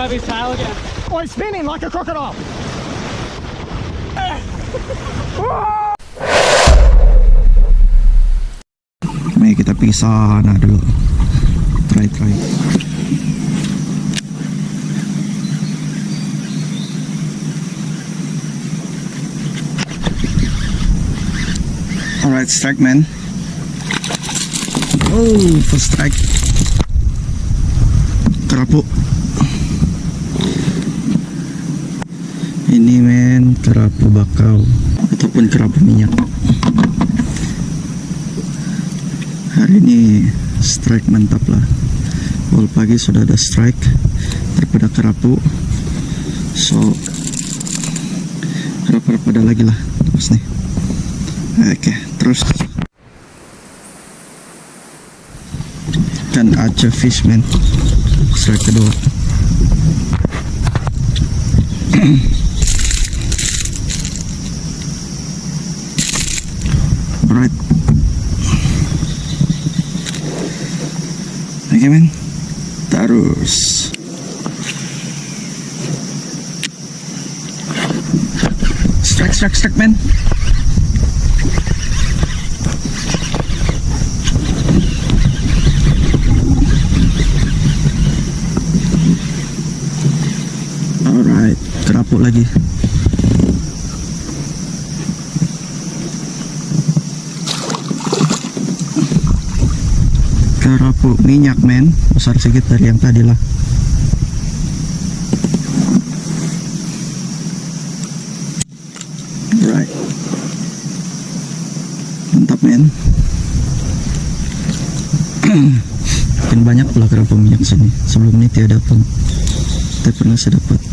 grab his tail again. Oh, he's spinning like a crocodile. Mari kita pergi sana dulu. Try try. Alright, strike man. Oh, first strike. Kerapu. Ini men kerapu bakau ataupun kerapu minyak. Hari ini strike mantap lah. Awal pagi sudah ada strike daripada kerapu. So kerapu ada lagi lah terus nih. Oke, terus dan aja fishman strike kedua. Alright. Oke men Terus Strike strike strike men Alright Kerapuk lagi Kerapuk minyak men. Besar sedikit dari yang tadi lah. Alright. Mantap men. Makin banyak pula kerapuk minyak sini. Sebelum ini tiada pun. Tapi pernah saya dapat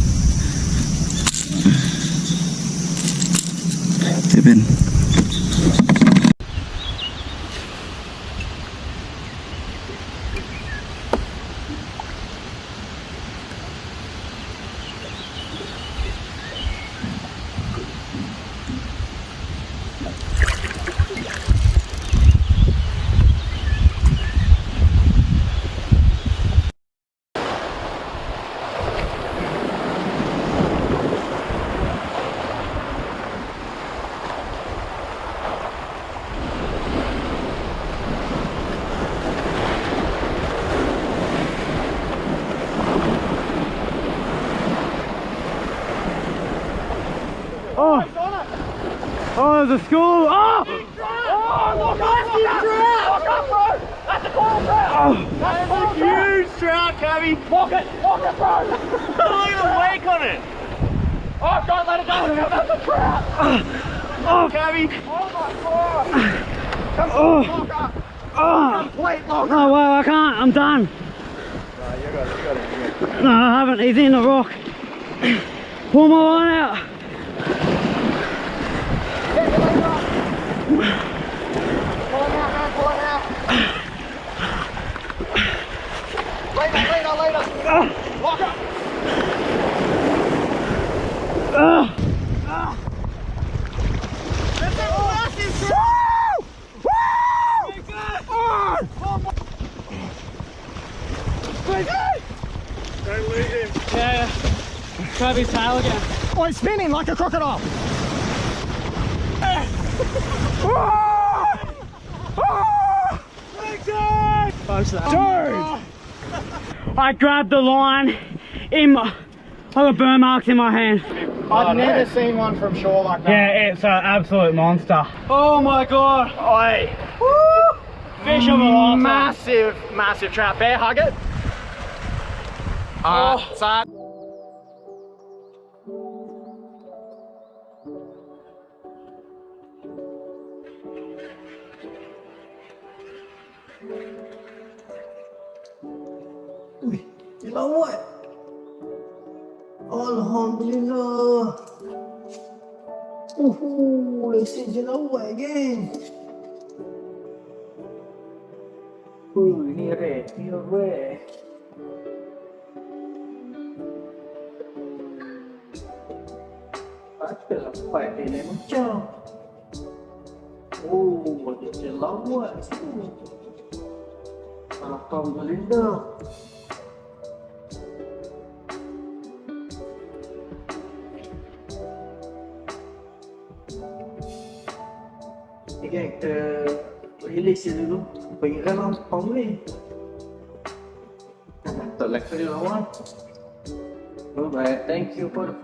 Oh! Oh! Oh! Look up! Look up, bro! That's a coral trout! Oh. That's a huge trout, Cabby! Lock it! Lock it, bro! Look at the wake on it! Oh, don't let it go! That's a trout! Oh, Cabby! Oh my god! Come on, oh. lock up! Oh! Complete lock up! No, well, I can't. I'm done. No, you got you got it. You got it. No, I haven't. He's in the rock. Pull my line out. Don't lose him. Yeah, yeah. Grab his tail again. Oh, he's spinning like a crocodile. Dude! I grabbed the line in my. I got burn marks in my hand. I've never seen one from shore like that. Yeah, it's an absolute monster. Oh my god! Oi. Fish of a lifetime. Massive, massive trap. Bear, hug it. Oh. Uh, side. Jelawat. Alhamdulillah. Uhu, lesi jelawat geng. Uh, ni rare, ni rare. Ada apa ini macam? Oh, ada jelawat. Alhamdulillah. Release dulu. Pergi dalam panggung. Tak like you lawan. Alright, thank you for the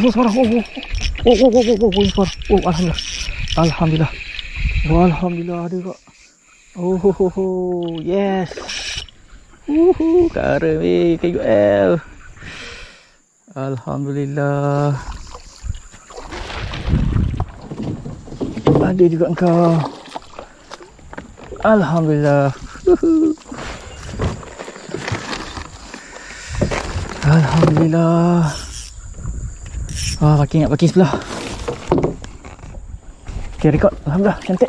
Oh, suara. Oh, oh. Oh, oh, oh, oh, oh, oh. Oh, alhamdulillah. Alhamdulillah. Oh, alhamdulillah ada kak. Oh, oh, oh, oh. yes. Uhu, kara weh, KUL. Alhamdulillah. Ada juga engkau. Alhamdulillah. Alhamdulillah. Wah, parking nak parking sebelah. Okay, record. Alhamdulillah, cantik.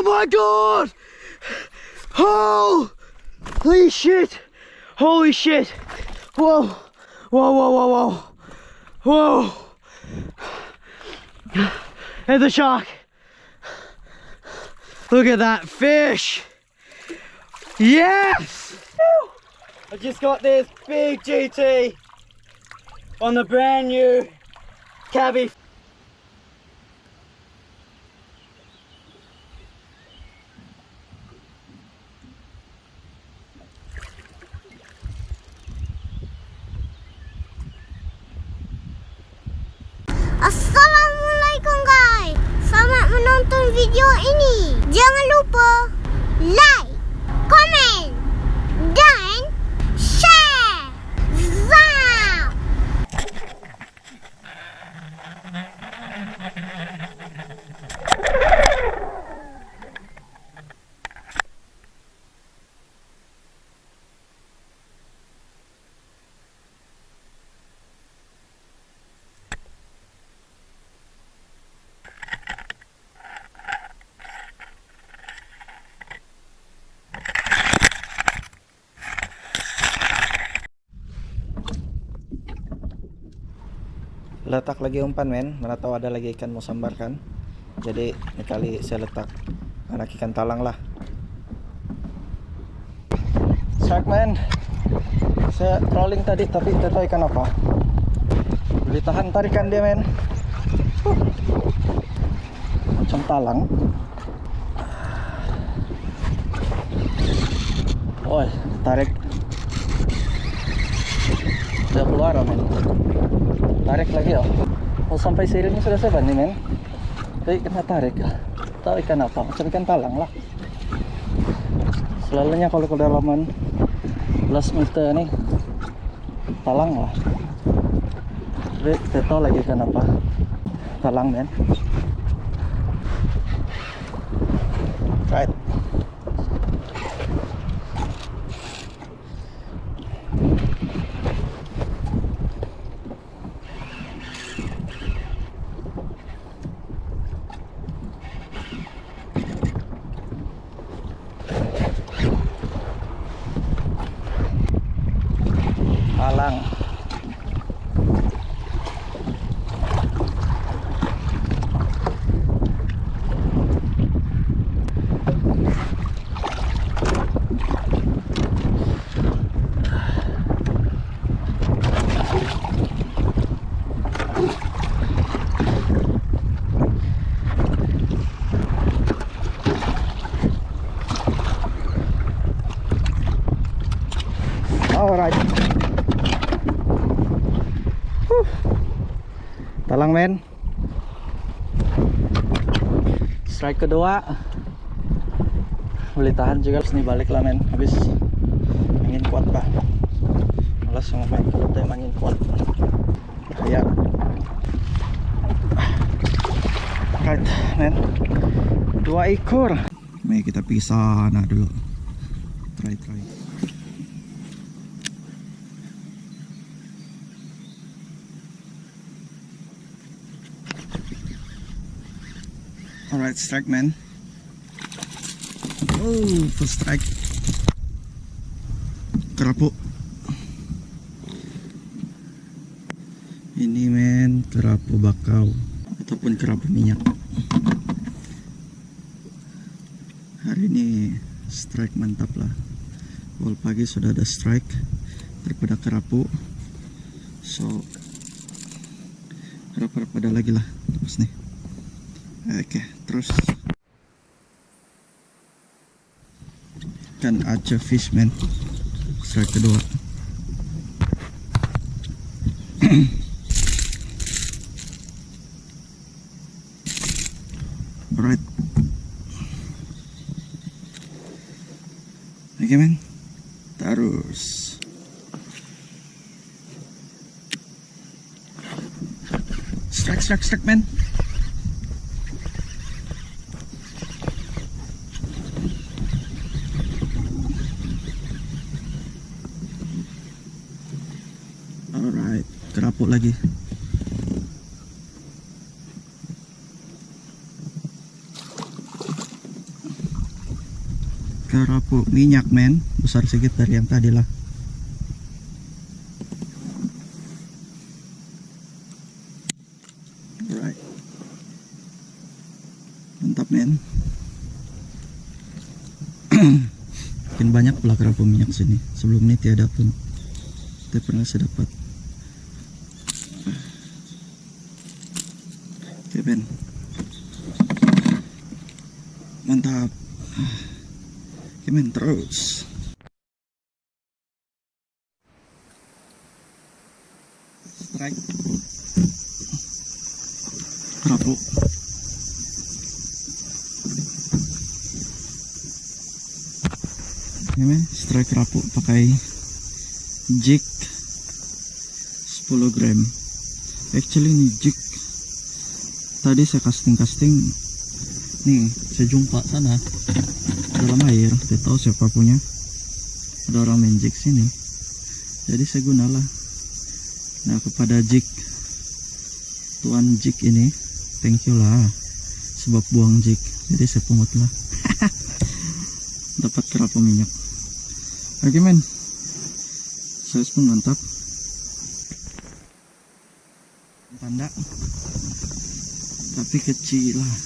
Oh, my god! Oh! Holy shit! Holy shit! Whoa! Whoa, whoa, whoa, whoa! Whoa! There's a shark! Look at that fish! Yes! I just got this big GT on the brand new Cabby Assalamualaikum guys. Selamat menonton video ini. Jangan lupa Like Komen Dan letak lagi umpan men. Mana tahu ada lagi ikan mau sambarkan jadi ini kali saya letak anak ikan talang lah. Shark man saya rolling tadi tapi tidak ikan apa. Boleh tahan tarikan dia men. Huh. macam talang. Oh tarik. Udah keluar men tarik lagi oh. Oh sampai siripnya sudah seban nih men? Tapi kena tarik ya? Tahu ikan apa? Macam ikan talang lah. Selalunya kalau kedalaman 11 meter nih talang lah. Tapi tidak tahu lagi ikan apa? Talang men right talang Alright. Huh. Talang men. Strike kedua. Boleh tahan juga terus nih balik lah men. Habis angin kuat bah. Malas sama main kalau tem angin kuat. Bahaya. Right men. Dua ekor. Mari kita pergi sana dulu. Try try. Alright, strike man. Oh, first strike. Kerapu. Ini men, kerapu bakau ataupun kerapu minyak. Hari ini strike mantap lah. Awal pagi sudah ada strike daripada kerapu. So harap-harap ada lagi lah terus nih. Oke, terus kan aja fishman strike kedua. Alright. Oke men, terus. Strike, strike, strike men. Alright, kerapuk lagi. Kerapuk minyak men, besar sedikit dari yang tadi lah. Mantap men. Makin banyak pula minyak sini. Sebelum ini tiada pun. Tapi pernah saya dapat. Ben. Mantap. Oke men terus. Strike. Kerapu. Ini men strike kerapu pakai jig 10 gram actually ini jig tadi saya casting casting nih saya jumpa sana. Dalam air tidak tahu siapa punya. Ada orang main jig sini. Jadi saya gunalah. Nah kepada jig tuan jig ini thank you lah. Sebab buang jig jadi saya pungut lah dapat kerapu minyak? Oke men. Size pun mantap. Tanda tapi kecil lah.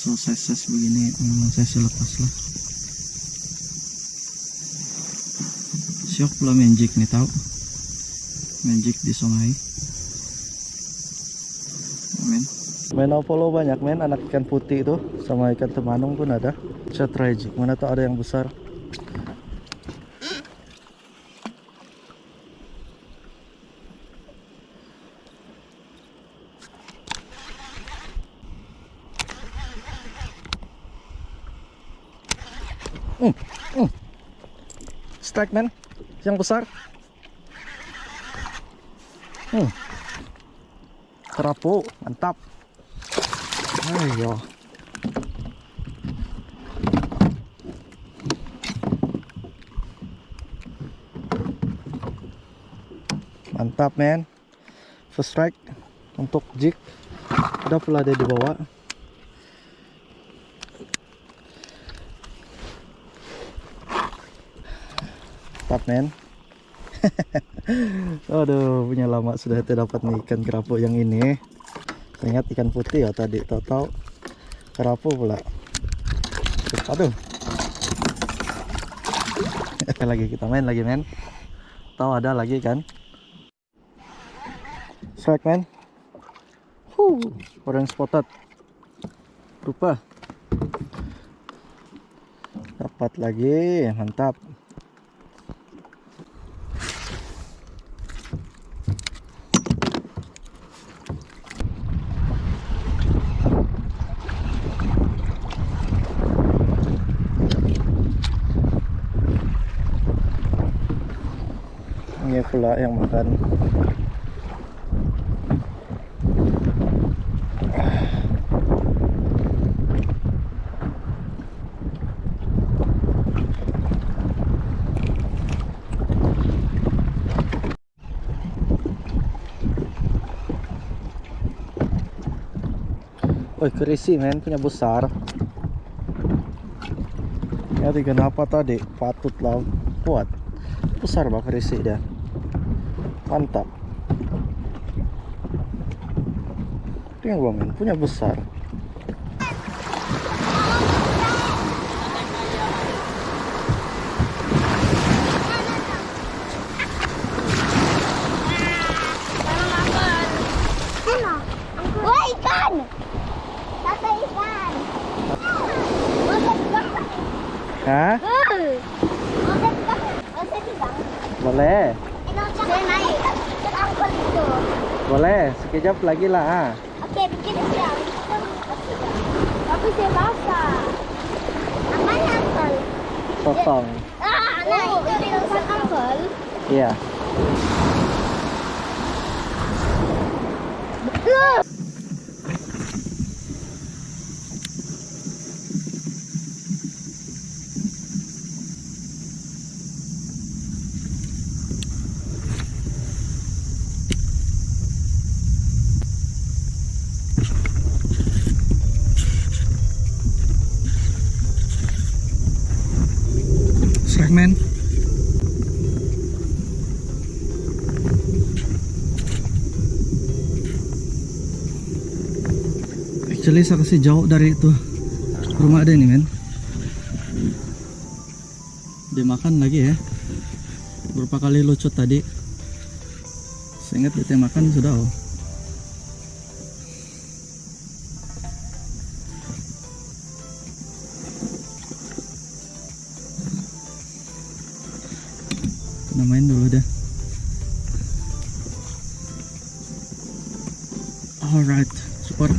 So size begini memang saya lepas lah. Syok pula magic nih tahu? Magic di sungai. Amin. Main Apollo banyak men. Anak ikan putih itu sama ikan temanung pun ada. Saya try jig mana tuh ada yang besar strike man. Yang besar. Hmm. kerapu mantap. Ayo. Mantap man. First strike untuk jig udah pula dia dibawa mantap men. Aduh punya lama sudah tidak dapat nih ikan kerapu yang ini. Ingat ikan putih ya tadi tahu-tahu. Kerapu pula. Aduh. Lagi kita main lagi men. Tahu ada lagi kan? Strike man huh, spotted. Rupa dapat lagi mantap Ini pula yang makan. Woi kerisi men. Punya besar. Ya kenapa tadi. Patutlah kuat. Besar bah kerisi dia Mantap. Tengok gua men punya besar! Hah? Ikan! Boleh Saya naik ke angkot itu. Boleh sekejap lagi lah ha. Oke, bikin siang. Tapi saya basah. Apanya angkol? Sotong Ah, nah itu bilang angkol. Iya Segmen. Actually saya kasih jauh dari itu rumah ada ini men. Dia makan lagi ya. Berapa kali lucut tadi? Saya ingat dia makan sudah oh. Namain dulu dah Alright, super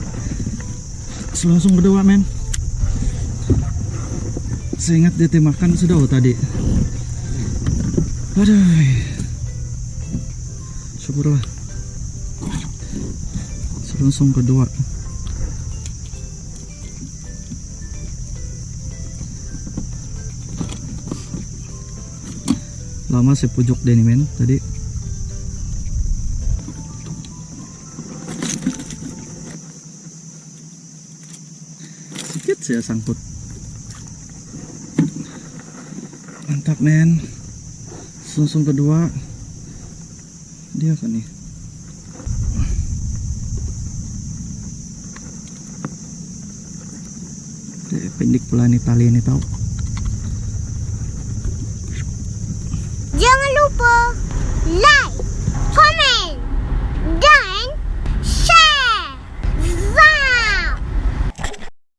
langsung berdua men. Saya ingat dia makan sudah oh, tadi. Aduh. Syukurlah. Langsung kedua lama saya pujuk deh nih tadi. Sedikit saya sangkut. Mantap men. Sungsung kedua. Dia kan nih. Dia pendek pula nih tali ini tahu